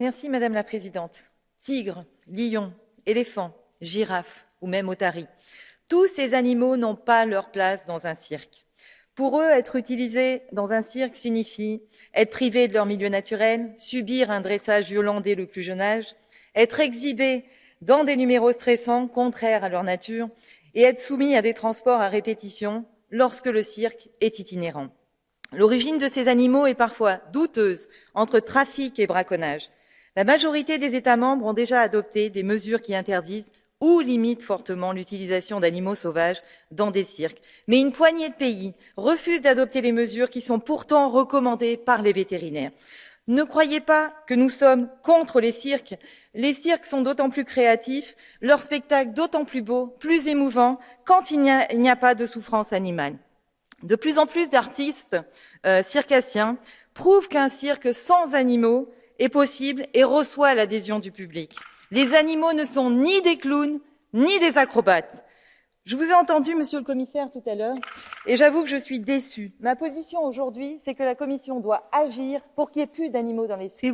Merci Madame la Présidente. Tigres, lions, éléphants, girafes ou même otaries, tous ces animaux n'ont pas leur place dans un cirque. Pour eux, être utilisés dans un cirque signifie être privés de leur milieu naturel, subir un dressage violent dès le plus jeune âge, être exhibés dans des numéros stressants, contraires à leur nature, et être soumis à des transports à répétition lorsque le cirque est itinérant. L'origine de ces animaux est parfois douteuse entre trafic et braconnage. La majorité des États membres ont déjà adopté des mesures qui interdisent ou limitent fortement l'utilisation d'animaux sauvages dans des cirques. Mais une poignée de pays refusent d'adopter les mesures qui sont pourtant recommandées par les vétérinaires. Ne croyez pas que nous sommes contre les cirques. Les cirques sont d'autant plus créatifs, leurs spectacles d'autant plus beaux, plus émouvants, quand il n'y a, pas de souffrance animale. De plus en plus d'artistes euh, circassiens prouvent qu'un cirque sans animaux est possible et reçoit l'adhésion du public. Les animaux ne sont ni des clowns, ni des acrobates. Je vous ai entendu, monsieur le commissaire, tout à l'heure, et j'avoue que je suis déçue. Ma position aujourd'hui, c'est que la Commission doit agir pour qu'il n'y ait plus d'animaux dans les... S'il